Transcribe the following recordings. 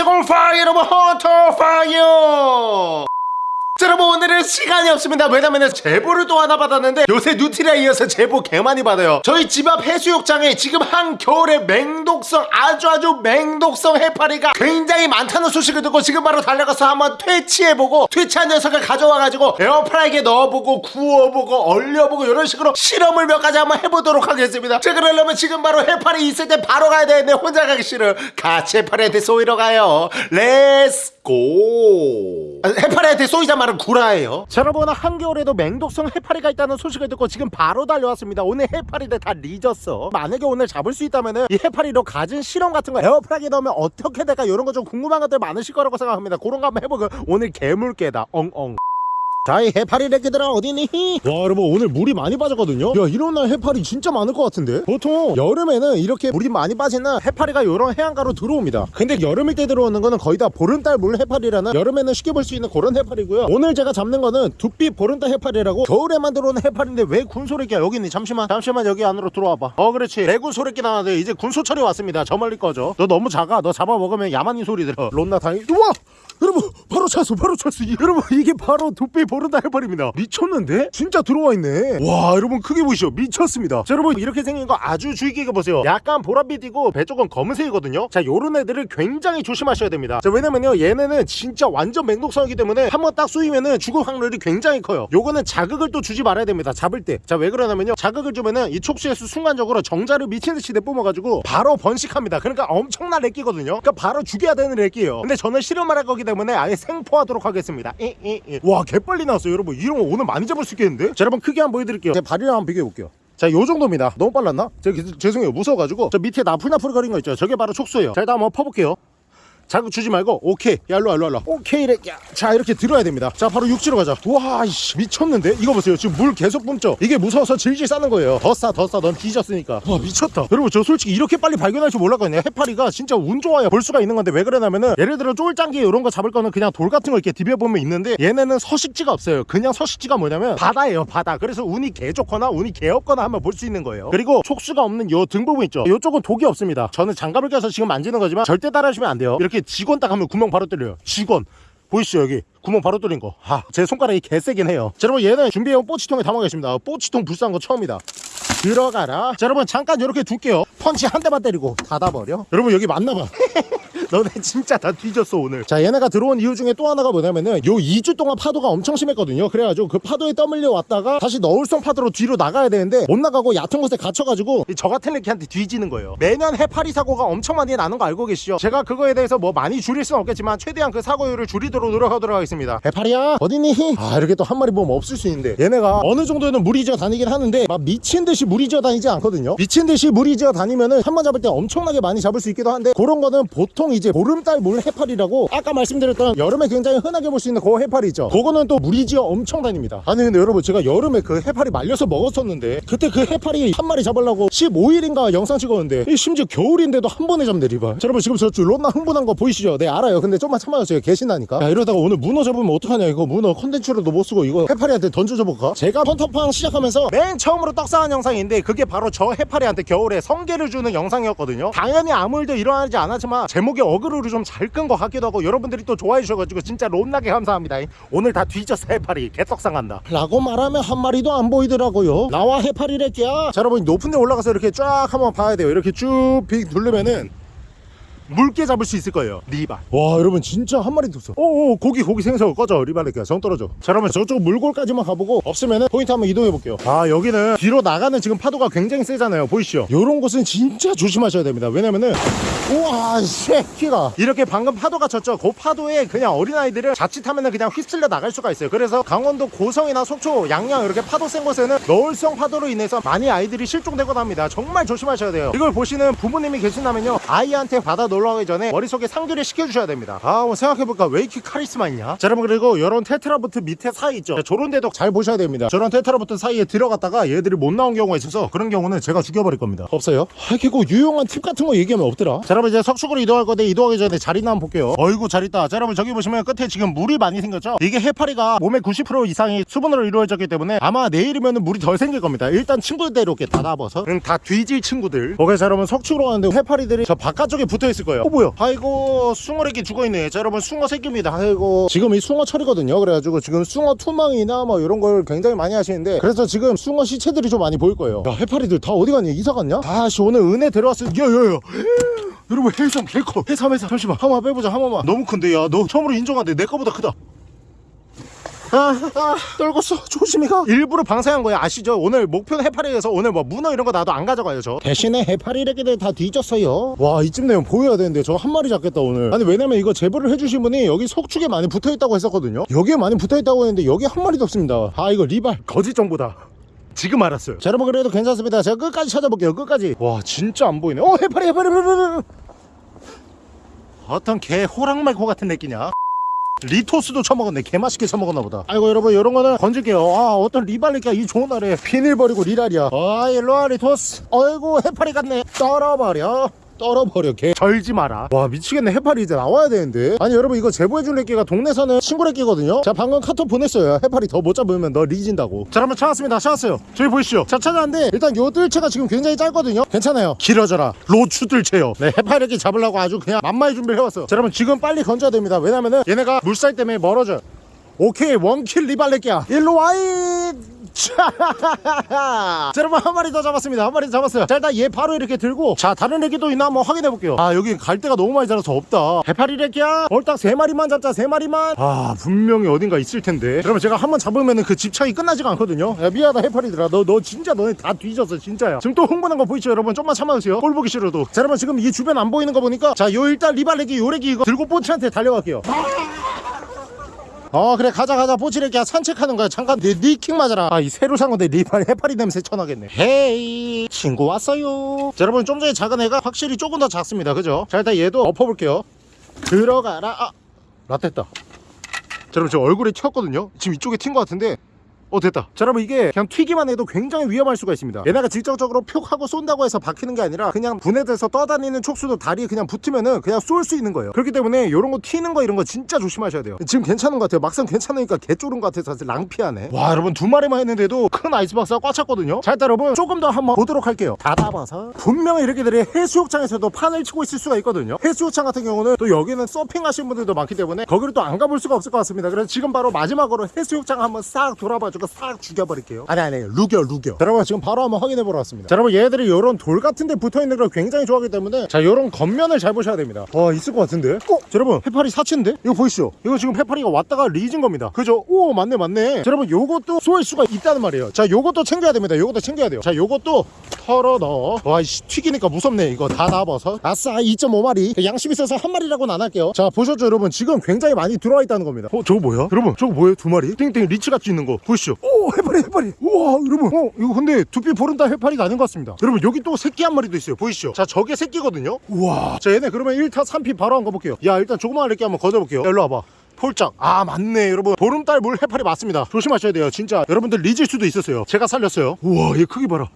안녕하세요 공파이 여러분 헌터팡이에요 자, 여러분 오늘은 시간이 없습니다. 왜냐면 제보를 또 하나 받았는데 요새 누티리에 이어서 제보 개 많이 받아요. 저희 집 앞 해수욕장에 지금 한겨울에 맹독성 아주 아주 맹독성 해파리가 굉장히 많다는 소식을 듣고 지금 바로 달려가서 한번 퇴치해보고 퇴치한 녀석을 가져와가지고 에어프라이기에 넣어보고 구워보고 얼려보고 이런 식으로 실험을 몇 가지 한번 해보도록 하겠습니다. 자 그러려면 지금 바로 해파리 있을 때 바로 가야 되는데 혼자 가기 싫어. 같이 해파리한테 쏘이러 가요. Let's go. 아, 해파리한테 쏘이자 말은 구라예요. 자 여러분 한겨울에도 맹독성 해파리가 있다는 소식을 듣고 지금 바로 달려왔습니다. 오늘 해파리들 다 리졌어. 만약에 오늘 잡을 수 있다면 이 해파리로 가진 실험 같은 거 에어프라기에 넣으면 어떻게 될까? 이런 거 좀 궁금한 것들 많으실 거라고 생각합니다. 그런 거 한번 해보고 오늘 개물개다. 엉엉 자, 이 해파리 래끼들아 어디니? 와, 여러분 오늘 물이 많이 빠졌거든요. 야, 이런 날 해파리 진짜 많을 것 같은데? 보통 여름에는 이렇게 물이 많이 날 해파리가 이런 해안가로 들어옵니다. 근데 여름일 때 들어오는 거는 거의 다 보름달 물 해파리라는 여름에는 쉽게 볼 수 있는 그런 해파리고요. 오늘 제가 잡는 거는 두빛 보름달 해파리라고 겨울에만 들어오는 해파리인데 왜 군소래끼야? 여기 있니? 잠시만, 잠시만 여기 안으로 들어와봐. 어, 그렇지. 레군 소래끼 나왔는데 이제 군소철이 왔습니다. 저 멀리 꺼져. 너 너무 작아. 너 잡아먹으면 야만인 소리 들어. 론나 다행. 우와! 여러분 바로 찼어 바로 찼어 이- 여러분 이게 바로 두피 보른다 해버립니다. 미쳤는데? 진짜 들어와 있네. 와 여러분 크게 보시죠? 미쳤습니다. 자 여러분 이렇게 생긴 거 아주 주의 깊게 보세요. 약간 보랏빛이고 배 쪽은 검은색이거든요. 자 요런 애들을 굉장히 조심하셔야 됩니다. 자 왜냐면요 얘네는 진짜 완전 맹독성이기 때문에 한번 딱 쏘이면은 죽을 확률이 굉장히 커요. 요거는 자극을 또 주지 말아야 됩니다 잡을 때. 자 왜 그러냐면요 자극을 주면은 이 촉수에서 순간적으로 정자를 미친듯이 내뿜어가지고 바로 번식합니다. 그러니까 엄청난 렉기거든요. 그러니까 바로 죽여야 되는 렉기예요. 근데 저는 실험을 할 거기 때문에 아예 생포하도록 하겠습니다 이, 이, 이. 와 개빨리 나왔어요 여러분 이런 거 오늘 많이 잡을 수 있겠는데 자 여러분 크게 한번 보여드릴게요 제 발이랑 한번 비교해 볼게요 자, 요 정도입니다. 너무 빨랐나? 저, 죄송해요. 무서워가지고. 저 밑에 나풀나풀 거린 거 있죠? 저게 바로 촉수예요. 자, 일단 한번 퍼볼게요. 자극 주지 말고 오케이. 야 일로와 일로와 일로와. 오케이 이래. 야. 자 이렇게 들어야 됩니다. 자 바로 육지로 가자. 와 이씨 미쳤는데? 이거 보세요. 지금 물 계속 뿜죠? 이게 무서워서 질질 싸는 거예요. 더 싸 더 싸. 넌 뒤졌으니까. 와 미쳤다. 여러분 저 솔직히 이렇게 빨리 발견할 줄 몰랐거든요. 해파리가 진짜 운 좋아야 볼 수가 있는 건데 왜 그러냐면은 예를 들어 쫄짱기 이런 거 잡을 거는 그냥 돌 같은 거 이렇게 디벼보면 있는데 얘네는 서식지가 없어요. 그냥 서식지가 뭐냐면 바다예요 바다. 그래서 운이 개 좋거나 운이 개 없거나 하면 볼수 있는 거예요. 그리고 촉수가 없는 요 등 부분 있죠? 요쪽은 독이 없습니다. 저는 장갑을 껴서 지금 만지는 거지만 절대 따라하시면 안 돼요. 이렇게 직원 딱 하면 구멍 바로 뚫려요 직원 보이시죠 여기 구멍 바로 뚫린 거. 아, 제 손가락이 개세긴 해요. 자, 여러분 얘는 준비해온 뽀치통에 담아겠습니다. 뽀치통 불쌍한 거 처음이다. 들어가라. 자, 여러분 잠깐 이렇게 둘게요. 펀치 한 대만 때리고 닫아버려. 여러분 여기 맞나봐. 너네 진짜 다 뒤졌어 오늘. 자 얘네가 들어온 이유 중에 또 하나가 뭐냐면은 요 2주 동안 파도가 엄청 심했거든요. 그래가지고 그 파도에 떠밀려 왔다가 다시 너울성 파도로 뒤로 나가야 되는데 못 나가고 얕은 곳에 갇혀가지고 이저 같은 애한테 뒤지는 거예요. 매년 해파리 사고가 엄청 많이 나는 거 알고 계시죠? 제가 그거에 대해서 뭐 많이 줄일 수는 없겠지만 최대한 그 사고율을 줄이도록 노력하도록 하겠습니다. 해파리야? 어디니? 아 이렇게 또 한 마리 보면 없을 수 있는데. 얘네가 어느 정도는 물이 지어 다니긴 하는데 막 미친 듯이 무리 지어 다니지 않거든요. 미친 듯이 무리 지어 다니면은 한 번 잡을 때 엄청나게 많이 잡을 수 있기도 한데 그런 거는 보통 이제 보름달 물 해파리라고 아까 말씀드렸던 여름에 굉장히 흔하게 볼 수 있는 그 해파리 있죠. 그거는 또 무리 지어 엄청 다닙니다. 아니 근데 여러분 제가 여름에 그 해파리 말려서 먹었었는데 그때 그 해파리 한 마리 잡으려고 15일인가 영상 찍었는데 이 심지어 겨울인데도 한 번에 잡네 리바 자, 여러분 지금 저 론나 흥분한 거 보이시죠? 네 알아요. 근데 좀만 참아주세요 계신다니까. 야 이러다가 오늘 문어 잡으면 어떡하냐 이거. 문어 컨텐츠로도 못 쓰고 이거 해파리한테 던져줘볼까? 제가 헌터팡 시작하면서 맨 처음으로 떡상한 영상인데 그게 바로 저 해파리한테 겨울에 성게를 주는 영상이었거든요. 당연히 아무 일도 일어나지 않았지만 제목에 어그로를 좀 잘 끈 것 같기도 하고 여러분들이 또 좋아해 주셔가지고 진짜 론나게 감사합니다. 오늘 다 뒤졌어 해파리 개떡상한다. 라고 말하면 한 마리도 안 보이더라고요. 나와 해파리래끼야. 자 여러분 높은 데 올라가서 이렇게 쫙 한번 봐야 돼요. 이렇게 쭉빅 누르면은 물개 잡을 수 있을 거예요. 리발. 와 여러분 진짜 한 마리 뒀어. 오오 고기 고기 생선 꺼져. 리발레끼야 정 떨어져. 자 그러면 저쪽 물골까지만 가보고 없으면은 포인트 한번 이동해 볼게요. 아 여기는 뒤로 나가는 지금 파도가 굉장히 세잖아요. 보이시죠? 요런 곳은 진짜 조심하셔야 됩니다. 왜냐면은 우와 새끼가. 이렇게 방금 파도가 쳤죠. 그 파도에 그냥 어린아이들을 자칫하면은 그냥 휩쓸려 나갈 수가 있어요. 그래서 강원도 고성이나 속초 양양 이렇게 파도 센 곳에는 너울성 파도로 인해서 많이 아이들이 실종되곤 합니다. 정말 조심하셔야 돼요. 이걸 보시는 부모님이 계신다면요. 아이한테 바다 놀러 가기 전에 머릿속에 상기를 시켜주셔야 됩니다. 아 한번 생각해볼까? 왜 이렇게 카리스마 있냐? 자 여러분 그리고 이런 테트라포드 밑에 사이 있죠. 자, 저런 데도 잘 보셔야 됩니다. 저런 테트라포드 사이에 들어갔다가 얘들이 못 나온 경우가 있어서 그런 경우는 제가 죽여버릴 겁니다. 없어요? 아 이게 그 유용한 팁 같은 거 얘기하면 없더라. 자 여러분 이제 석축으로 이동할 건데 이동하기 전에 자리나 한번 볼게요. 어이구 잘 있다. 자 여러분 저기 보시면 끝에 지금 물이 많이 생겼죠? 이게 해파리가 몸의 90% 이상이 수분으로 이루어졌기 때문에 아마 내일이면 물이 덜 생길 겁니다. 일단 친구들 이렇게 닫아봐서. 다 뒤질 친구들. 오케이 자 여러분 석축으로 가는데 해파리들이 저 바깥쪽에 붙어있을 거예요. 어 뭐야? 아이고 숭어래기 죽어있네. 자 여러분 숭어 새끼입니다. 아이고. 지금 이 숭어 철이거든요. 그래가지고 지금 숭어 투망이나 뭐 이런 걸 굉장히 많이 하시는데 그래서 지금 숭어 시체들이 좀 많이 보일 거예요. 야 해파리들 다 어디 갔니 이사 갔냐? 아씨 오늘 은혜 들어왔을 야야야 여러분 해삼 개커 해삼 해삼 잠시만 한 번만 빼보자 한 번만 너무 큰데 야 너 처음으로 인정한데 내 거보다 크다 아, 아, 떨궜어. 조심히 가. 일부러 방생한 거야. 아시죠? 오늘 목표는 해파리에서 오늘 뭐 문어 이런 거 나도 안 가져가요, 저. 대신에 해파리 래기들 다 뒤졌어요. 와, 이쯤 되면 보여야 되는데 저 한 마리 잡겠다, 오늘. 아니, 왜냐면 이거 제보를 해주신 분이 여기 속축에 많이 붙어 있다고 했었거든요. 여기에 많이 붙어 있다고 했는데 여기 한 마리도 없습니다. 아, 이거 리발. 거짓 정보다. 지금 알았어요. 자, 여러분 그래도 괜찮습니다. 제가 끝까지 찾아볼게요. 끝까지. 와, 진짜 안 보이네. 어, 해파리, 해파리, 해파리. 해파리. 어떤 개 호랑말코 같은 래끼냐? 리토스도 처먹었네. 개맛있게 처먹었나 보다. 아이고 여러분 이런 거는 건질게요. 아 어떤 리발리가 이 좋은 날에 비닐 버리고 리랄이야. 아 일로와 리토스. 어이구 해파리 같네. 떨어버려 떨어버려. 개 절지 마라. 와 미치겠네. 해파리 이제 나와야 되는데. 아니 여러분 이거 제보해준 래끼가 동네서는 친구 래끼거든요. 자 방금 카톡 보냈어요. 해파리 더 못 잡으면 너 리진다고. 자 여러분 찾았습니다. 찾았어요. 저기 보이시죠? 자 찾았는데 일단 요 뜰채가 지금 굉장히 짧거든요. 괜찮아요. 길어져라. 로추 뜰채요. 네 해파리 래끼 잡으려고 아주 그냥 만반의 준비를 해왔어요. 자 여러분 지금 빨리 건져야 됩니다. 왜냐면은 얘네가 물살 때문에 멀어져요. 오케이 원킬 리발레끼야. 일로 와이 자 여러분 한 마리 더 잡았습니다. 한 마리 더 잡았어요. 자 일단 얘 바로 이렇게 들고 자 다른 애기도 있나 한번 확인해 볼게요. 아 여기 갈 데가 너무 많이 자라서 없다. 해파리 래끼야? 얼딱 세 마리만 잡자 세 마리만. 아 분명히 어딘가 있을 텐데. 여러분 제가 한번 잡으면은 그 집착이 끝나지가 않거든요. 야 미안하다 해파리들아. 너 너 진짜 너네 다 뒤졌어 진짜야. 지금 또 흥분한 거 보이죠 여러분? 좀만 참아주세요. 꼴 보기 싫어도. 자 여러분 지금 이 주변 안 보이는 거 보니까 자 요 일단 리발레기 요래기 이거 들고 뽀치한테 달려갈게요 어 그래 가자 가자. 뽀치레기야 산책하는 거야. 잠깐. 네, 니킥 맞아라. 아 이 새로 산 건데 리발 해파리 냄새 쳐나겠네. 헤이. 친구 왔어요. 자, 여러분 좀 전에 작은 애가 확실히 조금 더 작습니다. 그죠? 자 일단 얘도 엎어볼게요. 들어가라. 아 라떼다. 자 여러분 저 얼굴에 튀었거든요. 지금 이쪽에 튄 것 같은데 어 됐다. 자 여러분 이게 그냥 튀기만 해도 굉장히 위험할 수가 있습니다. 얘네가 직접적으로 표 하고 쏜다고 해서 박히는 게 아니라 그냥 분해돼서 떠다니는 촉수도 다리에 그냥 붙으면은 그냥 쏠 수 있는 거예요. 그렇기 때문에 이런 거 튀는 거 이런 거 진짜 조심하셔야 돼요. 지금 괜찮은 것 같아요. 막상 괜찮으니까 개 쫄은 것 같아서 사실 낭피하네. 와 여러분 두 마리만 했는데도 큰 아이스박스가 꽉 찼거든요. 자 일단 여러분 조금 더 한번 보도록 할게요. 닫아봐서 분명히 이렇게들이 해수욕장에서도 판을 치고 있을 수가 있거든요. 해수욕장 같은 경우는 또 여기는 서핑 하시는 분들도 많기 때문에 거기를 또 안 가볼 수가 없을 것 같습니다. 그래서 지금 바로 마지막으로 해수욕장 한번 싹 돌아봐주고 싹 죽여버릴게요. 아니 아니 루겨 루겨. 자, 여러분 지금 바로 한번 확인해 보러 왔습니다. 자 여러분 얘들이 이런 돌 같은 데 붙어있는 걸 굉장히 좋아하기 때문에 자 이런 겉면을 잘 보셔야 됩니다. 와 있을 것 같은데? 어? 자, 여러분 해파리 사치인데? 이거 보이시죠? 이거 지금 해파리가 왔다가 리진 겁니다. 그죠? 오 맞네 맞네. 자, 여러분 요것도 쏘일 수가 있다는 말이에요. 자 요것도 챙겨야 됩니다. 요것도 챙겨야 돼요. 자 요것도 털어 넣어. 와이씨 튀기니까 무섭네. 이거 다 나와서. 아싸 2.5마리. 양심 있어서 한 마리라고는 안 할게요. 자 보셨죠 여러분? 지금 굉장히 많이 들어와 있다는 겁니다. 어 저거 뭐야? 여러분 저거 뭐예요? 두 마리? 땡땡 리치 같이 있는 거. 보이시죠? 오 해파리 해파리 우와 여러분. 어 이거 근데 두피 보름달 해파리가 아닌 것 같습니다. 여러분 여기 또 새끼 한 마리도 있어요. 보이시죠? 자 저게 새끼거든요. 우와. 자 얘네 그러면 1타 3피 바로 한 거 볼게요. 야 일단 조그마한 이렇게 한번 걷어볼게요. 야, 일로 와봐. 폴짝 아 맞네 여러분. 보름달 물 해파리 맞습니다. 조심하셔야 돼요. 진짜 여러분들 리질 수도 있었어요. 제가 살렸어요. 우와 얘 크기 봐라.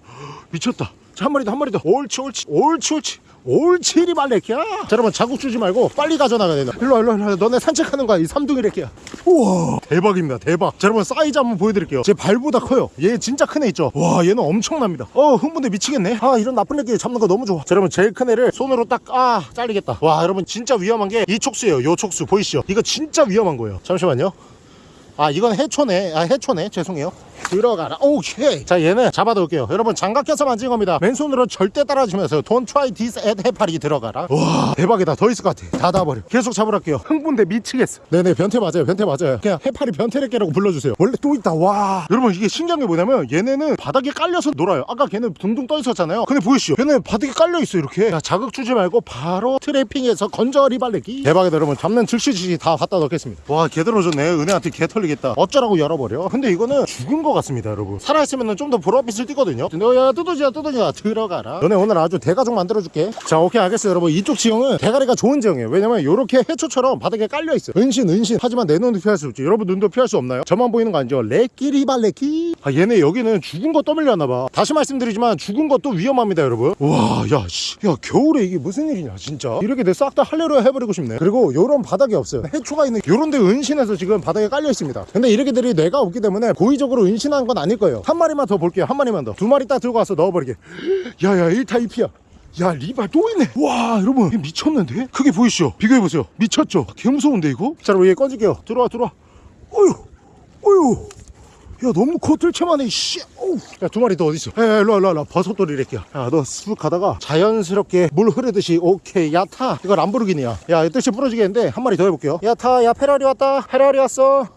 미쳤다. 자 한 마리 더 한 마리 더. 옳지 옳지 옳지 옳지 옳지 리발레키야. 자 여러분 자극 주지 말고 빨리 가져나가야 된다. 일로와 일로와 일로와. 너네 산책하는 거야. 이 삼둥이 레키야. 우와. 대박입니다 대박. 자 여러분 사이즈 한번 보여드릴게요. 제 발보다 커요. 얘 진짜 큰 애 있죠? 와 얘는 엄청납니다. 어 흥분돼. 미치겠네. 아 이런 나쁜 레키 잡는 거 너무 좋아. 자 여러분 제일 큰 애를 손으로 딱 아 잘리겠다. 와 여러분 진짜 위험한 게 이 촉수예요. 요 촉수. 보이시죠? 이거 진짜 위험한 거예요. 잠시만요. 아 이건 해초네. 아 해초네. 죄송해요 들어가라. 오케이. 자 얘는 잡아둘게요. 여러분 장갑 껴서 만진 겁니다. 맨손으로 절대 따라주면서 Don't try this at 해파리 들어가라. 와 대박이다. 더 있을 것 같아. 닫아버려. 계속 잡으랄게요. 흥분돼. 미치겠어. 네네 변태 맞아요. 변태 맞아요. 그냥 해파리 변태래끼라고 불러주세요. 원래 또 있다. 와. 여러분 이게 신기한 게 뭐냐면 얘네는 바닥에 깔려서 놀아요. 아까 걔는 둥둥 떠 있었잖아요. 근데 보이시죠? 걔는 바닥에 깔려 있어 이렇게. 자, 자극 주지 말고 바로 트래핑해서 건져 리발레기. 대박이다 여러분. 잡는 즉시 즉시 다 갖다 넣겠습니다. 와 개 들어줬네. 은혜한테 개 털리겠다. 어쩌라고 열어버려? 근데 이거는 죽은 것 같습니다 여러분. 살아있으면 좀 더 보랏빛을 띠거든요. 너야 뚜더지야 뚜더지야 들어가라. 너네 오늘 아주 대가족 만들어줄게. 자 오케이 알겠어요 여러분. 이쪽 지형은 대가리가 좋은 지형이에요. 왜냐면 이렇게 해초처럼 바닥에 깔려있어요 은신 은신. 하지만 내 눈도 피할 수 없지. 여러분 눈도 피할 수 없나요? 저만 보이는 거 아니죠? 레끼리발레끼. 아 얘네 여기는 죽은 거 떠밀려나봐. 다시 말씀드리지만 죽은 것도 위험합니다 여러분. 우와 야 씨. 야 겨울에 이게 무슨 일이냐 진짜. 이렇게 내 싹 다 할래로 해버리고 싶네. 그리고 요런 바닥이 없어요. 해초가 있는 요런 데 은신해서 지금 바닥에 깔려 있습니다. 근데 이렇게들이 뇌가 없기 때문에 고의적으로 은신 한 건 아닐 거예요. 한 마리만 더 볼게요. 한 마리만 더. 두 마리 딱 들고 와서 넣어버리게. 야야 1타 2피야. 야 리발 또 있네. 와 여러분. 미쳤는데? 크게 보이시죠? 비교해보세요. 미쳤죠? 개 무서운데 이거? 자 여러분 얘 꺼질게요. 들어와 들어와. 어휴 어휴. 야 너무 코틀체만해 씨. 야두 마리 더 어딨어? 야 일로와 일로와 일로와. 버섯돌이 이렇게야 야너 쑥 가다가 자연스럽게 물 흐르듯이 오케이 야타. 이거 람보르기니야 야 뜻이 부러지겠는데 한 마리 더 해볼게요. 야타 야 페라리 왔다. 페라리 왔어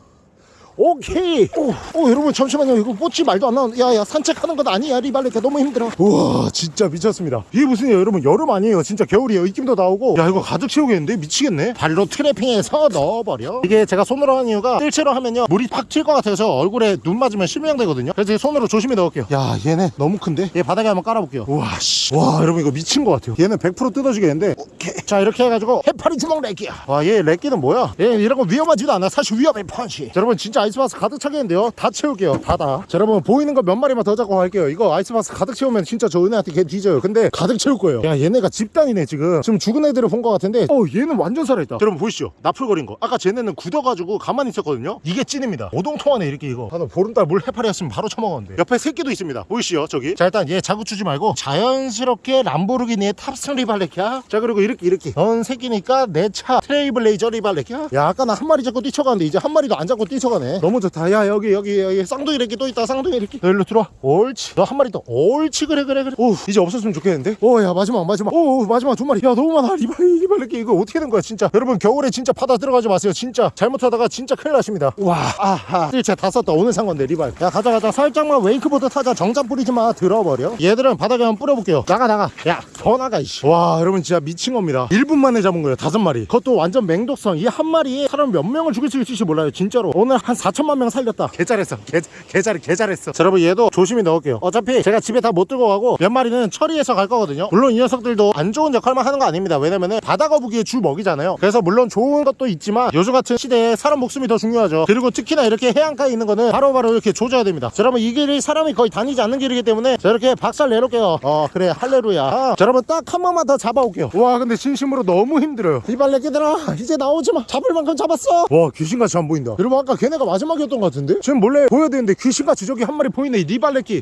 오케이. 오, 오 여러분 잠시만요. 이거 꽂지 말도 안 나오는 야야 산책하는 건 아니야 리발레카 너무 힘들어. 우와 진짜 미쳤습니다. 이게 무슨 일 여러분 여름 아니에요. 진짜 겨울이에요. 입김도 나오고. 야 이거 가득 채우겠는데? 미치겠네. 발로 트래핑해서 넣어버려. 이게 제가 손으로 하는 이유가 뜰채로 하면요 물이 팍 튈 것 같아서 얼굴에 눈 맞으면 실명되거든요. 그래서 이 손으로 조심히 넣을게요. 야 얘네 너무 큰데? 얘 바닥에 한번 깔아볼게요. 우와 씨와 여러분 이거 미친 것 같아요. 얘는 100% 뜯어지겠는데? 오케이. 자 이렇게 해가지고 해파리 주먹 렉기야. 와얘 렉기는 뭐야? 얘 이런 거 위험하지도 않아. 사실 위험해 펀치. 자, 여러분 진짜 아이스박스 가득 차겠는데요? 다 채울게요. 다다. 자 여러분 보이는 거 몇 마리만 더 잡고 갈게요. 이거 아이스박스 가득 채우면 진짜 저 은혜한테 걔 뒤져요. 근데 가득 채울 거예요. 야 얘네가 집단이네 지금. 지금 죽은 애들을 본것 같은데. 어 얘는 완전 살아있다. 자, 여러분 보이시죠? 나풀거린 거. 아까 쟤네는 굳어가지고 가만히 있었거든요? 이게 찐입니다. 오동통하네 이렇게 이거. 나는 보름달 물 해파리였으면 바로 처먹었는데. 옆에 새끼도 있습니다. 보이시죠 저기? 자 일단 얘 자구 주지 말고 자연스럽게 람보르기니의 탑승 리발레키야 자 그리고 이렇게 이렇게. 넌 새끼니까 내 차 트레이블레이저 리발레키야 야 아까 나 한 마리 잡고 뛰쳐가는데 이제 한 마리도 안 잡고 뛰쳐가네 너무 좋다. 야 여기 여기 여기 쌍둥이 이렇게 또 있다. 쌍둥이 이렇게. 너 일로 들어와. 옳지. 너 한 마리 더. 옳지. 그래 그래 그래. 오 이제 없었으면 좋겠는데? 오 야 마지막 마지막. 오 마지막 두 마리. 야 너무 많아. 리발 리발레키 이거 어떻게 된 거야 진짜? 여러분 겨울에 진짜 바다 들어가지 마세요 진짜. 잘못하다가 진짜 큰일 나십니다. 와 아하. 제가 다 썼다. 오늘 산 건데 리발. 야 가자 가자. 살짝만 웨이크보드 타자. 정장 뿌리지 마. 들어버려. 얘들은 바닥에 한번 뿌려볼게요. 나가 나가. 야 더 나가 이씨. 와 여러분 진짜 미친 겁니다. 1분 만에 잡은 거예요 다섯 마리. 그것도 완전 맹독성. 이 한 마리에 사람 몇 명을 죽일 수 있을지 몰라요 진짜로. 오늘 한 4 천만 명 살렸다. 개 잘했어. 개, 개 잘, 개 잘했어. 자 여러분 얘도 조심히 넣을게요. 어차피 제가 집에 다 못 들고 가고 몇 마리는 처리해서 갈 거거든요. 물론 이 녀석들도 안 좋은 역할만 하는 거 아닙니다. 왜냐면은 바다 거북이의 주 먹이잖아요. 그래서 물론 좋은 것도 있지만 요즘 같은 시대에 사람 목숨이 더 중요하죠. 그리고 특히나 이렇게 해안가에 있는 거는 바로바로 이렇게 조져야 됩니다. 자 여러분 이 길이 사람이 거의 다니지 않는 길이기 때문에 자 이렇게 박살 내놓을게요. 어 그래. 할레루야. 아, 자 여러분 딱 한 번만 더 잡아올게요. 와 근데 진심으로 너무 힘들어요. 이발레끼들아 이제 나오지마. 잡을 만큼 잡았어. 와 귀신같이 안 보인다. 여러분 아까 걔네가 마지막이었던 것 같은데? 지금 몰래 보여야 되는데 귀신같이 저기 한 마리 보이네. 이 리발레끼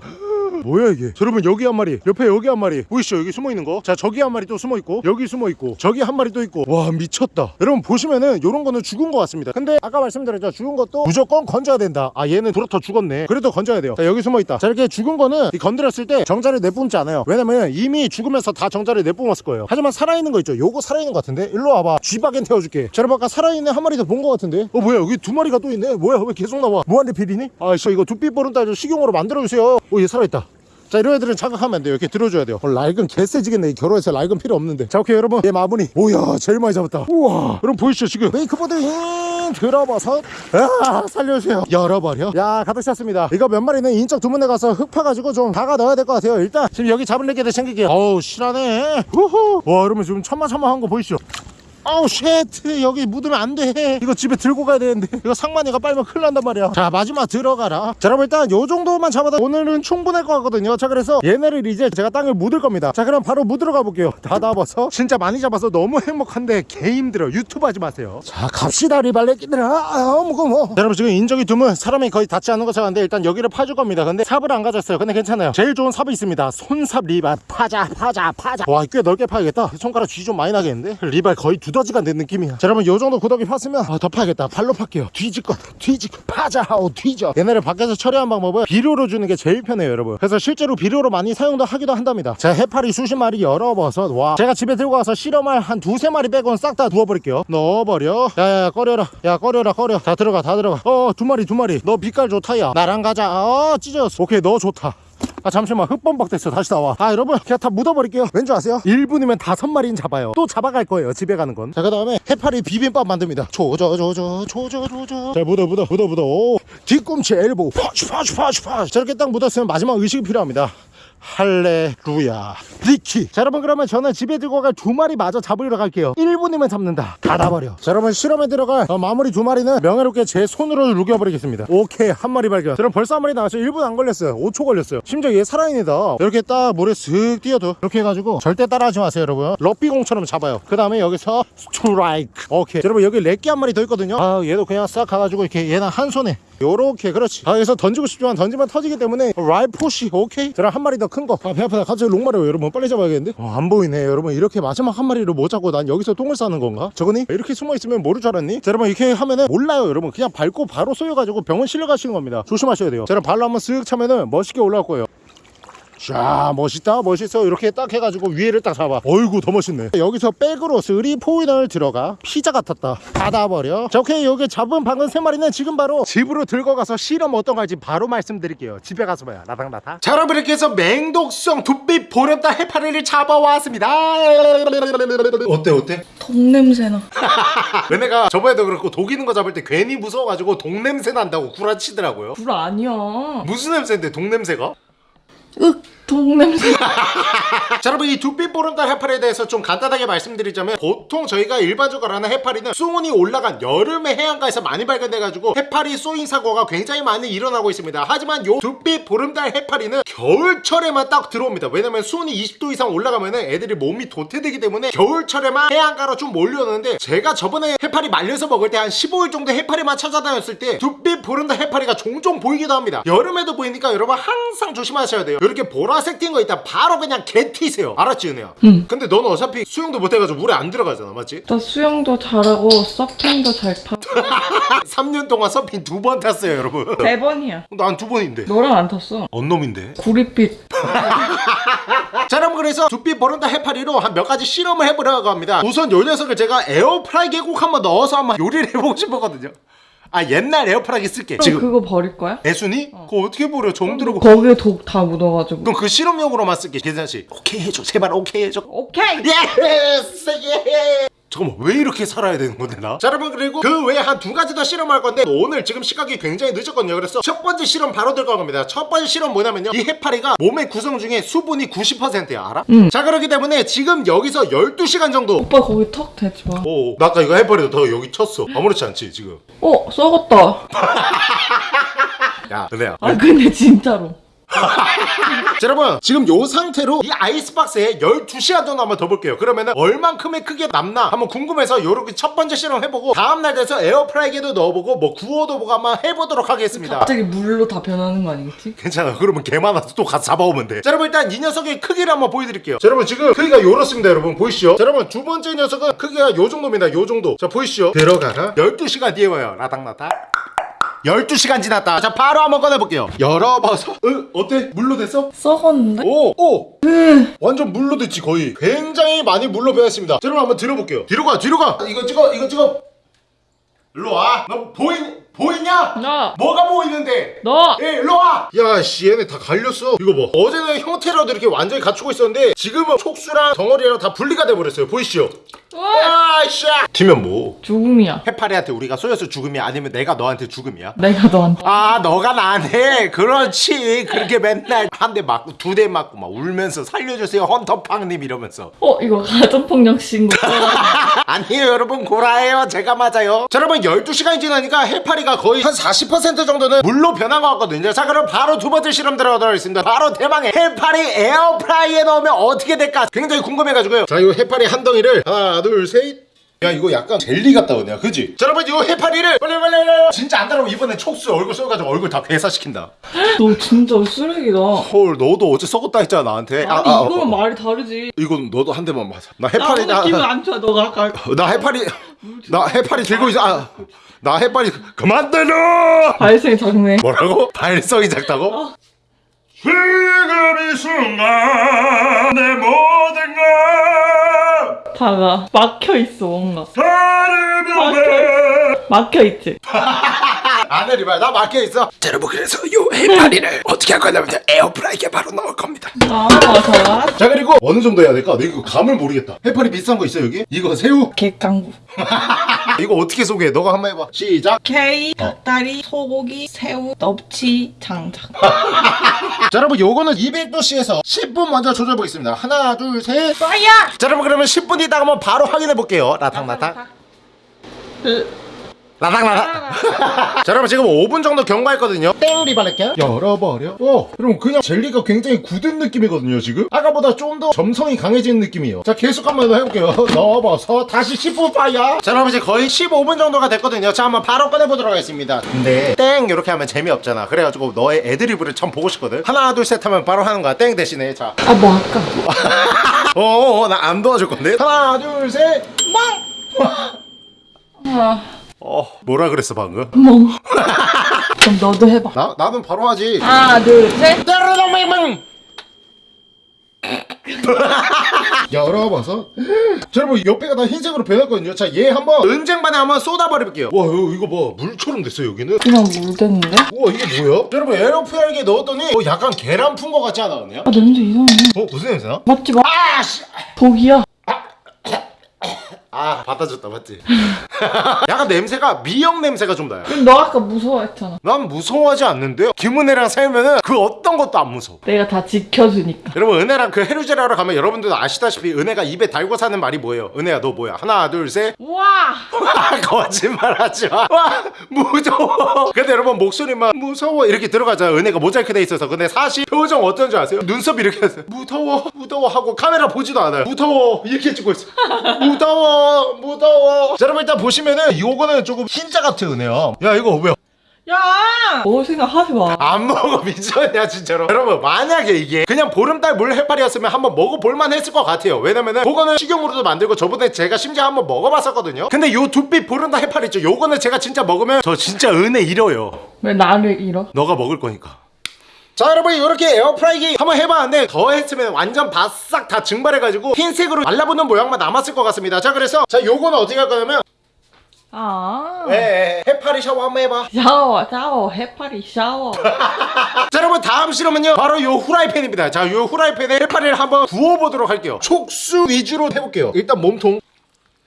뭐야 이게? 자, 여러분 여기 한 마리 옆에 여기 한 마리. 보이시죠? 여기 숨어 있는 거자 저기 한 마리 또 숨어 있고 여기 숨어 있고 저기 한 마리 또 있고. 와 미쳤다. 여러분 보시면은 요런 거는 죽은 거 같습니다. 근데 아까 말씀드렸죠? 죽은 것도 무조건 건져야 된다. 아 얘는 불어터 죽었네. 그래도 건져야 돼요. 자 여기 숨어 있다. 자 이렇게 죽은 거는 이 건드렸을 때 정자를 내뿜지 않아요. 왜냐면 이미 죽으면서 다 정자를 내뿜었을 거예요. 하지만 살아있는 거 있죠? 요거 살아있는 거 같은데? 일로 와봐. 쥐박엔 태워줄게. 자 여러분 아까 살아있는 한 마리 더 본 거 같은데? 어 뭐야? 여기 두 마리가 또 있네? 뭐야? 왜 계속 나와? 무한리필이니? 아저 이거 두피 보름달 식용으로 만들어주세요. 오 얘 살아있다 자 이런 애들은 자극하면 안 돼요. 이렇게 들어줘야 돼요. 어, 라이금 개쎄지겠네. 이 결혼해서 라이금 필요 없는데. 자 오케이 여러분. 얘 마무리. 뭐야 제일 많이 잡았다. 우와. 여러분 보이시죠 지금? 메이크보드 잉! 들어봐서. 아 살려주세요. 열어버려. 야 가득 찼습니다. 이거 몇 마리는 인적 두문에 가서 흙 파가지고 좀 박아 넣어야 될 것 같아요 일단. 지금 여기 잡은 레게들 챙길게요. 어우 실하네. 우후. 와 여러분 지금 천마천마한 거 보이시죠 아우 쉣. 여기 묻으면 안 돼. 이거 집에 들고 가야 되는데. 이거 상만이가 빨면 큰일 난단 말이야. 자 마지막 들어가라. 자 여러분 일단 요 정도만 잡아도 오늘은 충분할 것 같거든요. 자 그래서 얘네를 이제 제가 땅을 묻을 겁니다. 자 그럼 바로 묻으러 가볼게요. 다 잡아서. 진짜 많이 잡아서 너무 행복한데 개 힘들어. 유튜브 하지 마세요. 자 갑시다 리발레끼들아. 아 무거워. 자, 여러분 지금 인적이 드문 사람이 거의 닿지 않는 것처럼 한데 일단 여기를 파줄 겁니다. 근데 삽을 안 가졌어요. 근데 괜찮아요. 제일 좋은 삽이 있습니다. 손삽 리발. 파자 파자 파자. 와 꽤 넓게 파야겠다. 손가락 쥐 좀 많이 나겠는데? 리발 거의 두더지가 된 느낌이야. 자 여러분 요 정도 구덩이 팠으면 아, 더 파야겠다. 발로 팔게요. 뒤질 것 뒤지고 파자. 하고 뒤져. 얘네를 밖에서 처리한 방법은 비료로 주는 게 제일 편해요 여러분. 그래서 실제로 비료로 많이 사용도 하기도 한답니다. 자 해파리 수십 마리 열어버섯. 와. 제가 집에 들고 와서 실험할 한 두세 마리 빼고는 싹 다 부어버릴게요. 넣어버려. 야야야 꺼려라. 야 꺼려라 꺼려. 다 들어가 다 들어가. 어 두 마리 두 마리. 너 빛깔 좋다 야. 나랑 가자. 어 찢어졌어. 오케이 너 좋다 아 잠시만. 흙범벅 됐어 다시 나와. 아 여러분. 그냥 다 묻어버릴게요. 왠지 아세요? 1분이면 다섯 마리는 잡아요. 또 잡아갈 거예요 집에 가는 건 자 그 다음에 해파리 비빔밥 만듭니다. 조져조져 조져조져 자 묻어 묻어 묻어 묻어. 오, 뒤꿈치 elbow. 파슈 파슈 파슈 파슈. 저렇게 딱 묻었으면 마지막 의식이 필요합니다 할레루야. 리키. 자 여러분 그러면 저는 집에 들고 갈 두 마리 마저 잡으러 갈게요. 1분이면 잡는다. 닫아버려. 자 여러분 실험에 들어갈 어, 마무리 두 마리는 명예롭게 제 손으로 녹여버리겠습니다. 오케이 한 마리 발견. 여러분 벌써 한 마리 나왔어요. 1분 안 걸렸어요. 5초 걸렸어요. 심지어 얘 살아있습니다. 이렇게 딱 물에 슥 뛰어도 이렇게 해가지고 절대 따라하지 마세요 여러분. 럭비공처럼 잡아요. 그 다음에 여기서 스트라이크. 오케이. 자, 여러분 여기 렉기 한 마리 더 있거든요. 아 얘도 그냥 싹 가가지고 이렇게 얘는 한 손에 요렇게 그렇지. 아 여기서 던지고 싶지만 던지면 터지기 때문에 라이포시 오케이? 저랑 한 마리 더 큰 거. 아배 아프다. 갑자기 롱마려요 여러분 빨리 잡아야겠는데? 어, 안 보이네 여러분. 이렇게 마지막 한 마리를 못 잡고 난 여기서 똥을 싸는 건가? 저거니 이렇게 숨어 있으면 모를 줄 알았니? 자 여러분 이렇게 하면은 몰라요 여러분. 그냥 밟고 바로 쏘여가지고 병원 실려 가시는 겁니다. 조심하셔야 돼요. 자 여러분 발로 한번 쓱 차면은 멋있게 올라올 거예요 자 멋있다 멋있어. 이렇게 딱 해가지고 위에를 딱 잡아. 어이구 더 멋있네. 여기서 백으로 쓰리 포인을 들어가 피자 같았다. 닫아버려. 자 오케이 여기 잡은 방금 세 마리는 지금 바로 집으로 들고 가서 실험 어떤 갈지 바로 말씀드릴게요. 집에 가서 봐요 라당라당? 자 여러분 이렇게 해서 맹독성 두빛 보름달 해파리를 잡아왔습니다. 어때 어때? 돈 냄새나. 은혜가 저번에도 그렇고 독이는 거 잡을 때 괜히 무서워가지고 독냄새 난다고 구라치더라고요. 불 아니야. 무슨 냄새인데 독냄새가? 윽, 돈 냄새. 자 여러분 이 두빛 보름달 해파리에 대해서 좀 간단하게 말씀드리자면 보통 저희가 일반적으로 하는 해파리는 수온이 올라간 여름에 해안가에서 많이 발견돼가지고 해파리 쏘인 사고가 굉장히 많이 일어나고 있습니다. 하지만 요 두빛 보름달 해파리는 겨울철에만 딱 들어옵니다. 왜냐면 수온이 20도 이상 올라가면 애들이 몸이 도태되기 때문에 겨울철에만 해안가로 좀 몰려오는데 제가 저번에 해파리 말려서 먹을 때 한 15일 정도 해파리만 찾아다녔을 때 두빛 보름달 해파리가 종종 보이기도 합니다. 여름에도 보이니까 여러분 항상 조심하셔야 돼요. 이렇게 보라 색 띈 거 있다 바로 그냥 개 튀세요 알았지 은혜야? 응. 근데 넌 어차피 수영도 못해가지고 물에 안 들어가잖아 맞지? 나 수영도 잘하고 서핑도 잘 타고 3년 동안 서핑 두 번 탔어요 여러분 세 번이야. 난 두 번인데 너랑 안 탔어. 언놈인데 구릿빛. 자 여러분 그래서 두빛 보름달 해파리로 한 몇 가지 실험을 해보려고 합니다 우선 요 녀석을 제가 에어프라이기에 꼭 한번 넣어서 한번 요리를 해보고 싶었거든요 아 옛날 에어프라이기 쓸게 지금 그거 버릴 거야? 애순이? 그거 어떻게 버려 정 들어고 거기에 독 다 묻어가지고. 그럼 그 실험용으로만 쓸게 계산씨 오케이 해줘 제발 오케이 해줘 오케이. yes 예 잠깐만 왜 이렇게 살아야 되는 건데 나? 자 여러분 그리고 그 외에 한 두 가지 더 실험할 건데 오늘 지금 시각이 굉장히 늦었거든요 그래서 첫 번째 실험 바로 들어갈 겁니다 첫 번째 실험 뭐냐면요 이 해파리가 몸의 구성 중에 수분이 90%야 알아? 응. 자 그렇기 때문에 지금 여기서 12시간 정도 오빠 거기 턱 대지 마. 오, 나 아까 이거 해파리도 더 여기 쳤어 아무렇지 않지 지금 어, 썩었다. 야 은혜야 아, 근데 진짜로. 자 여러분 지금 요 상태로 이 아이스박스에 12시간 정도 한번 더 볼게요. 그러면 은 얼만큼의 크게 남나 한번 궁금해서 요렇게 첫 번째 실험 해보고 다음날 돼서 에어프라이기에도 넣어보고 뭐 구워도 보고 한번 해보도록 하겠습니다. 갑자기 물로 다 변하는 거 아니겠지? 괜찮아. 그러면 개 많아서 또 가서 잡아오면 돼 자 여러분 일단 이 녀석의 크기를 한번 보여드릴게요. 자 여러분 지금 크기가 요렇습니다 여러분. 보이시죠? 자 여러분 두 번째 녀석은 크기가 요 정도입니다 요 정도. 자 보이시죠? 들어가라. 12시간 뒤에 와요. 라닥라닥 12시간 지났다 자 바로 한번 꺼내볼게요 열어봐서 어, 어때? 물로 됐어? 썩었는데? 오! 오! 완전 물로 됐지 거의 굉장히 많이 물로 변했습니다 자, 여러분 한번 들어볼게요 뒤로 가 뒤로 가 이거 찍어 이거 찍어 일로 와너 보이, 보이냐? 나! 뭐가 보이는데 너! 예, 일로 와! 야, 씨, 얘네 다 갈렸어. 이거 봐. 어제는 형태라도 이렇게 완전히 갖추고 있었는데, 지금은 촉수랑 덩어리랑 다 분리가 돼버렸어요. 보이시죠? 와! 아, 씨! 뒤면 뭐? 죽음이야. 해파리한테 우리가 쏘여서 죽음이야? 아니면 내가 너한테 죽음이야? 내가 너한테. 아, 너가 나한테? 그렇지. 그렇게 맨날 한 대 맞고, 두 대 맞고, 막 울면서 살려주세요, 헌터팡님 이러면서. 어, 이거 가정폭력 신고. 아니에요, 여러분. 고라예요. 제가 맞아요. 자, 여러분, 12시간이 지나니까 해파리 가 거의 한 40% 정도는 물로 변한 것 같거든요. 자, 그럼 바로 두 번째 실험 들어가도록 하겠습니다. 바로 대망의 해파리 에어프라이에 넣으면 어떻게 될까? 굉장히 궁금해가지고요. 자, 이 해파리 한 덩이를 하나, 둘, 셋. 야 이거 약간 젤리 같다 그냥 그지? 자 여러분 이 해파리를 빨리 빨리 빨리 진짜 안 따라오면 이번에 촉수 얼굴 쏘가지고 얼굴 다 괴사시킨다 너 진짜 쓰레기다. 헐 너도 어제 썩었다 했잖아 나한테 아니, 이거는 말이 다르지. 이건 너도 한 대만 맞아 나나 해파리 오늘 기분 안 좋아, 너가 아까. 나 해파리 나 해파리 들고 있어 아, 나 해파리 그만 때려 발생이 작네. 뭐라고? 발성이 작다고? 어. 지금 이 순간 내 모든 것 다가 막혀 있어 뭔가. 다를 막혀. 막혀 있지. 안해 리발 나 맡겨 있어 자 여러분 그래서 요 해파리를 어떻게 할 거냐면 에어프라이기에 바로 넣을 겁니다 아 잘. 자 그리고 어느 정도 해야 될까? 나 이거 감을 모르겠다 해파리 비싼 거 있어 여기? 이거 새우? 객강구. 이거 어떻게 소개해? 너가 한번 해봐. 시작. 게이, 닭다리, 소고기, 새우, 넙치, 장작. 자 여러분 요거는 200도씨에서 10분 먼저 조져보겠습니다. 하나 둘셋. 빠야. 자 여러분 그러면 10분 있다가 한번 바로 확인해 볼게요. 라탕 라탕 라탕 자 여러분 지금 5분 정도 경과했거든요. 땡 리발렛게 열어버려. 오 여러분 그냥 젤리가 굉장히 굳은 느낌이거든요 지금? 아까보다 좀 더 점성이 강해지는 느낌이에요. 자 계속 한번 더 해볼게요. 넣어봐서 다시 10분 파야. 자 여러분 이제 거의 15분 정도가 됐거든요. 자 한번 바로 꺼내보도록 하겠습니다. 근데 땡! 이렇게 하면 재미없잖아. 그래가지고 너의 애드리브를 참 보고 싶거든. 하나 둘 셋 하면 바로 하는 거야. 땡! 대신에. 자. 아 뭐 할까? 어어 나안 도와줄 건데? 하나 둘셋. 아, 어 뭐라 그랬어 방금? 뭐. 그럼 너도 해봐. 나 나는 바로 하지. 하나, 둘, 셋. 따르렁맹맹. 열어봐서 자 여러분 옆에가 다 흰색으로 변했거든요 자 얘 한번 은쟁반에 한번 쏟아버려볼게요 와 이거, 이거 봐 물처럼 됐어 여기는 그냥 물 됐는데? 우와 이게 뭐야? 자, 여러분 에어프라이기에 넣었더니 어, 약간 계란 푼 거 같지 않아 은혜야? 아 냄새 이상해. 어 무슨 냄새나? 맞지 마. 아씨 독이야. 아 받아줬다 맞지? 약간 냄새가 미역 냄새가 좀 나요 그럼 너 아까 무서워했잖아. 난 무서워하지 않는데요 김은혜랑 살면은 그 어떤 것도 안 무서워 내가 다 지켜주니까. 여러분 은혜랑 그 해루제를 하러 가면 여러분들도 아시다시피 은혜가 입에 달고 사는 말이 뭐예요? 은혜야 너 뭐야? 하나 둘셋 와. 거짓말하지 마. 와 무서워. 근데 여러분 목소리만 무서워 이렇게 들어가잖아. 은혜가 모자이크 돼 있어서 근데 사실 표정 어떤 줄 아세요? 눈썹 이렇게 했어요. 무서워 무서워 하고 카메라 보지도 않아요. 무서워 이렇게 찍고 있어. 무서워 무서워. 자 여러분 일단 보시면은 요거는 조금 흰자 같아 은혜야. 야 이거 왜? 야. 먹을 생각 하지 마. 안 먹어 미쳤냐 진짜로 여러분 만약에 이게 그냥 보름달 물 해파리였으면 한번 먹어볼만 했을 것 같아요 왜냐면은 그거는 식용으로도 만들고 저번에 제가 심지어 한번 먹어봤었거든요 근데 요 두빛 보름달 해파리 있죠 요거는 제가 진짜 먹으면 저 진짜 은혜 잃어요 왜 나를 잃어? 너가 먹을 거니까 자 여러분 이렇게 에어프라이기 한번 해봤는데 더 했으면 완전 바싹 다 증발해가지고 흰색으로 말라붙는 모양만 남았을 것 같습니다. 자 그래서 자 요거는 어떻게 할 거냐면 아. 에, 에, 해파리 샤워 한번 해봐. 샤워, 샤워, 해파리 샤워. 자 여러분 다음 실험은요 바로 요 후라이팬입니다. 자 요 후라이팬에 해파리를 한번 구워보도록 할게요. 촉수 위주로 해볼게요. 일단 몸통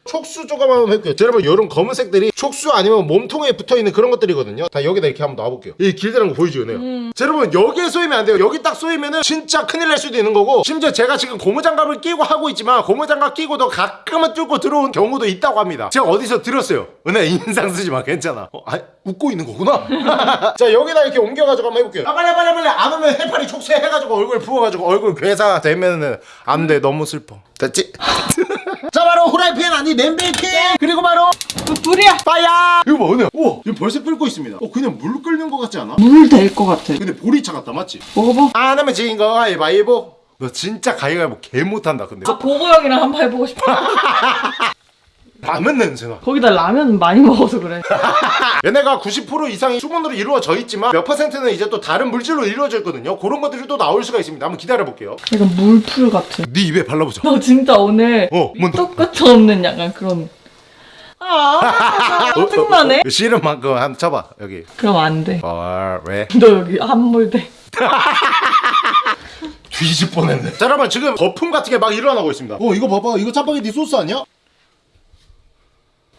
촉수 조금 한번 해볼게요. 자, 여러분 요런 검은색들이 촉수 아니면 몸통에 붙어있는 그런 것들이거든요. 다 여기다 이렇게 한번 놔볼게요. 이 길다란 거 보이죠 네요 자 여러분 여기에 쏘이면 안 돼요. 여기 딱 쏘이면은 진짜 큰일 날 수도 있는 거고 심지어 제가 지금 고무장갑을 끼고 하고 있지만 고무장갑 끼고도 가끔은 뚫고 들어온 경우도 있다고 합니다. 제가 어디서 들었어요? 은혜 인상 쓰지 마. 괜찮아. 어, 아, 웃고 있는 거구나? 자 여기다 이렇게 옮겨가지고 한번 해볼게요. 아 빨리 빨리 빨리. 안 오면 해파리 촉수 해가지고 얼굴 부어가지고 얼굴 괴사 되면은 안 돼. 너무 슬퍼. 됐지? 자 바로 후라이팬 아니 냄비팬 그리고 바로 불이야. 빠야 이거 봐 은혜 우와 지금 벌써 끓고 있습니다 어 그냥 물 끓는 거 같지 않아? 물 될 것 같아. 근데 보리차 같다 맞지? 먹어봐. 안 하면 지인 거 가위바위보 너 진짜 가위바위보 개 못한다 근데 아, 보고 형이랑 한번 해보고 싶어. 라면 냄새나 거기다 라면 많이 먹어서 그래. 얘네가 90% 이상이 수분으로 이루어져 있지만 몇 퍼센트는 이제 또 다른 물질로 이루어져 있거든요 그런 것들이 또 나올 수가 있습니다 한번 기다려볼게요 약간 물풀 같아. 네 입에 발라보자 너 진짜 오늘 어, 뭔데? 똑같이 없는 약간 그런. 아, 짜증나네. 어, 싫은 만큼 한번 쳐봐 여기 그럼 안 돼. 어 왜? 너 여기 한물 돼. 뒤집 뻔했네 자 여러분 지금 거품 같은 게 막 일어나고 있습니다 어 이거 봐봐 이거 짜파게티 소스 아니야?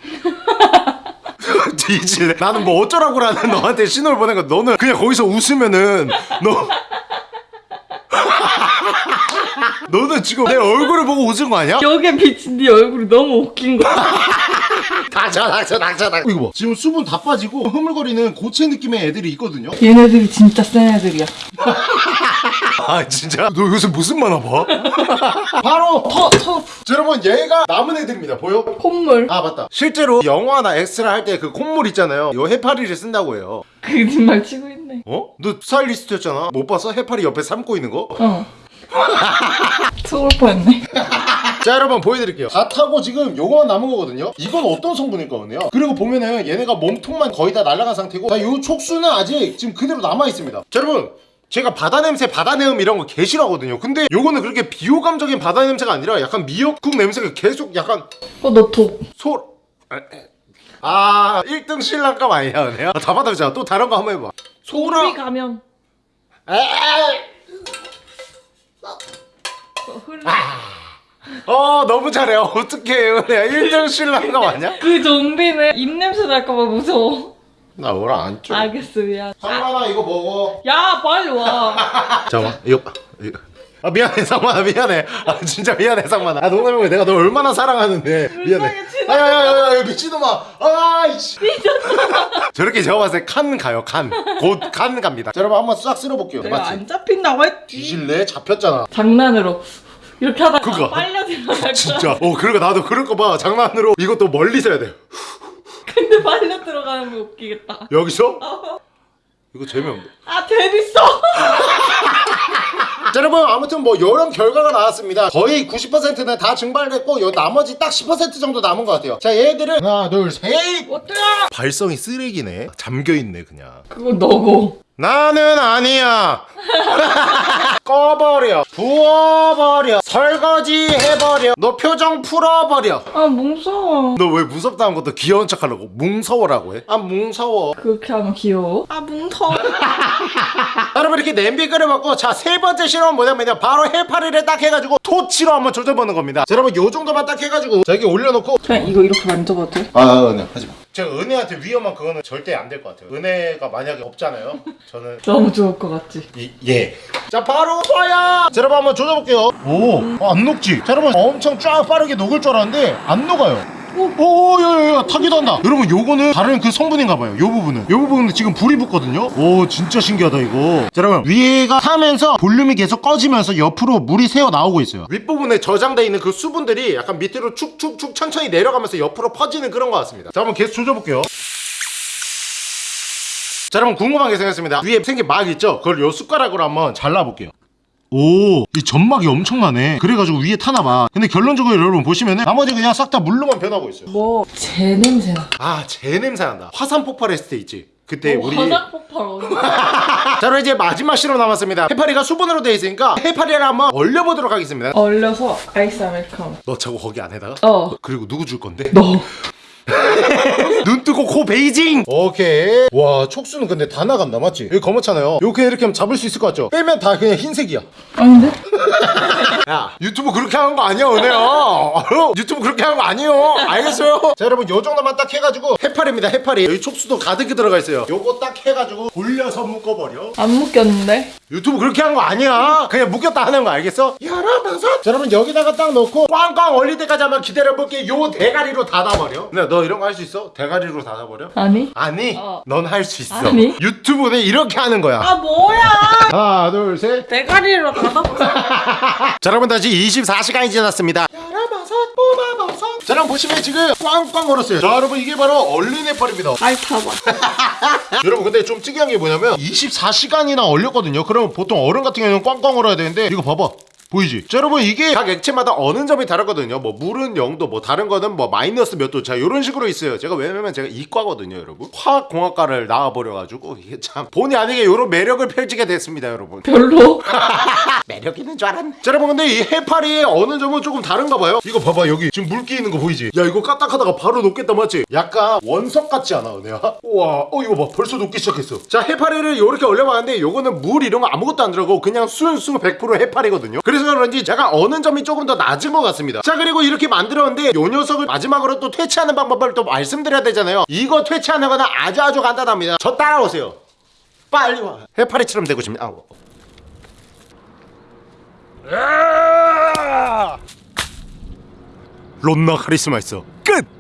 뒤질래 나는 뭐 어쩌라고라는 너한테 신호를 보낸 거 너는 그냥 거기서 웃으면은 너 너는 지금 내 얼굴을 보고 웃은 거 아니야? 여기에 비친 네 얼굴이 너무 웃긴 거야. 닥쳐 닥쳐 닥쳐 닥쳐 이거 봐 지금 수분 다 빠지고 흐물거리는 고체 느낌의 애들이 있거든요 얘네들이 진짜 센 애들이야. 아 진짜? 너 요새 무슨 만화 봐? 바로 터, 터, 자, 여러분 얘가 남은 애들입니다 보여? 콧물. 아 맞다 실제로 영화나 엑스라 할 때 그 콧물 있잖아요 요 해파리를 쓴다고 해요 거짓말 치고 있네. 어? 너 스타일리스트였잖아 못 봤어? 해파리 옆에 삶고 있는 거? 어. 속을 뻔했네. 자 여러분 보여드릴게요 다 타고 지금 요거만 남은 거거든요 이건 어떤 성분일 거네요 그리고 보면은 얘네가 몸통만 거의 다 날아간 상태고 자 요 촉수는 아직 지금 그대로 남아있습니다 자 여러분 제가 바다 냄새, 바다 내음 이런 거 개 싫어하거든요 근데 요거는 그렇게 비호감적인 바다 냄새가 아니라 약간 미역국 냄새가 계속 약간 어, 너 독. 소... 아, 에. 아 1등 신랑감 아니야 은혜야? 아, 다 받아보자 또 다른 거 한번 해봐 소라 가면 에이. 어, 흘러. 어 너무 잘해 어떡해 은혜야 1등 신랑감 아니야? 그 좀비는 입냄새 날까봐 무서워. 나 오늘 안 줘. 알겠어 미안. 아, 상만아 이거 먹어 야 빨리 와. 잠깐만 이거 이거. 아 미안해 상만아 미안해 아 진짜 미안해 상만아 아 농담이고 내가 너 얼마나 사랑하는데 미안해. 아야야야야 미친놈아 아이씨 저렇게 제가 봤을 때 칸 가요 칸곧 칸 갑니다 자, 여러분 한번 싹 쓸어볼게요 내가 맞지? 안 잡힌다고 했지. 뒤질래? 잡혔잖아 장난으로 이렇게 하다가. 빨려 들어갈 진짜 어 그러니까 나도 그럴 거봐 장난으로 이것도 멀리서 해야 돼 근데 빨려 들어가는 거 웃기겠다. 여기서? 이거 재미없네 아 재밌어. 자 여러분 아무튼 뭐 여러 결과가 나왔습니다 거의 90%는 다 증발됐고 요 나머지 딱 10% 정도 남은 것 같아요 자 얘들은 하나 둘셋? 발성이 쓰레기네 잠겨있네 그냥 그건 너고. 나는 아니야 꺼버려 부어버려 설거지 해버려 너 표정 풀어버려 아 무서워. 너 왜 무섭다는 것도 귀여운 척 하려고 뭉서워라고 해? 아 뭉서워 그렇게 하면 귀여워. 아 뭉터. 여러분 이렇게 냄비 끓여먹고 자 세 번째 실험은 뭐냐면요 바로 해파리를 딱 해가지고 토치로 한번 조져보는 겁니다 자 여러분 요 정도만 딱 해가지고 자 여기 올려놓고 그냥 이거 이렇게 만져봐도 돼? 아 은혜 하지마 제가 은혜한테 위험한 그거는 절대 안 될 것 같아요 은혜가 만약에 없잖아요 저는 너무 좋을 것 같지. 이, 예. 자 바로 쏴야. 자 여러분 한번 조져볼게요. 오, 어, 안 녹지. 자 여러분 엄청 쫙 빠르게 녹을 줄 알았는데 안 녹아요. 오, 야야야 타기도 한다. 여러분 요거는 다른 그 성분인가봐요. 요 부분은. 요 부분은 지금 불이 붙거든요. 오, 진짜 신기하다 이거. 자 여러분 위에가 타면서 볼륨이 계속 꺼지면서 옆으로 물이 새어 나오고 있어요. 윗부분에 저장돼 있는 그 수분들이 약간 밑으로 축축축 천천히 내려가면서 옆으로 퍼지는 그런 것 같습니다. 자 한번 계속 조져볼게요. 자 여러분 궁금한 게 생겼습니다 위에 생긴 막 있죠? 그걸 요 숟가락으로 한번 잘라볼게요 오, 이 점막이 엄청나네. 그래가지고 위에 타나봐. 근데 결론적으로 여러분 보시면은 나머지 그냥 싹 다 물로만 변하고 있어요. 뭐 제 냄새 나. 아, 제 냄새 난다. 화산 폭발했을 때 있지. 그때 뭐 우리 화장 폭발? 자 그럼 이제 마지막 실험 남았습니다. 해파리가 수분으로 돼 있으니까 해파리를 한번 얼려보도록 하겠습니다. 얼려서 아이스 아메리카노. 너 자꾸 거기 안에다가? 어. 그리고 누구 줄 건데? 너. 눈 뜨고 코 베이징 오케이 와 촉수는 근데 다 나간다 맞지? 여기 검었잖아요 이렇게 이렇게 하면 잡을 수 있을 것 같죠? 빼면 다 그냥 흰색이야 아닌데? 야 유튜브 그렇게 하는 거 아니야 은혜야 어? 유튜브 그렇게 하는 거 아니에요 알겠어요? 자 여러분 요 정도만 딱 해가지고 해파리입니다 해파리 여기 촉수도 가득히 들어가 있어요 요거 딱 해가지고 돌려서 묶어버려 안 묶였는데? 유튜브 그렇게 하는 거 아니야 그냥 묶였다 하는 거 알겠어? 여러분 자 여러분 여기다가 딱 넣고 꽝꽝 얼릴 때까지 한번 기다려볼게 요 대가리로 닫아버려 근데 너 이런 거 할 수 있어? 대가리로 닫아버려? 아니? 아니 어. 넌 할 수 있어 아니. 유튜브는 이렇게 하는 거야 아 뭐야? 하나 둘셋 대가리로 닫아보자. 자 여러분 다시 24시간이 지났습니다 열어버섯 뽑아버섯 자 여러분 보시면 지금 꽝꽝 얼었어요 자 여러분 이게 바로 얼린 해파리입니다 핥아봐. 여러분 근데 좀 특이한 게 뭐냐면 24시간이나 얼렸거든요 그러면 보통 얼음 같은 경우는 꽝꽝 얼어야 되는데 이거 봐봐 보이지? 자 여러분 이게 각 액체마다 어느 점이 다르거든요 뭐 물은 0도 뭐 다른 거는 뭐 마이너스 몇 도 자 이런 식으로 있어요 제가 왜냐면 제가 이과거든요 여러분 화학공학과를 나와버려가지고 이게 참 본의 아니게 이런 매력을 펼치게 됐습니다 여러분 별로. 매력 있는 줄 알았네. 자, 여러분 근데 이 해파리의 어느 점은 조금 다른가 봐요. 이거 봐봐 여기 지금 물기 있는 거 보이지? 야 이거 까딱하다가 바로 녹겠다 맞지? 약간 원석 같지 않아 은혜야? 우와 어 이거 봐 벌써 녹기 시작했어. 자 해파리를 이렇게 얼려봤는데 요거는 물 이런 거 아무것도 안 들어가고 그냥 순수 100% 해파리거든요. 그래서 그런지 제가 어는 점이 조금 더 낮은 것 같습니다. 자 그리고 이렇게 만들었는데 요 녀석을 마지막으로 또 퇴치하는 방법을 또 말씀드려야 되잖아요. 이거 퇴치하는 거는 아주 아주 간단합니다. 저 따라오세요. 빨리 와. 해파리처럼 되고 싶네. 아, 론나 카리스마 있어.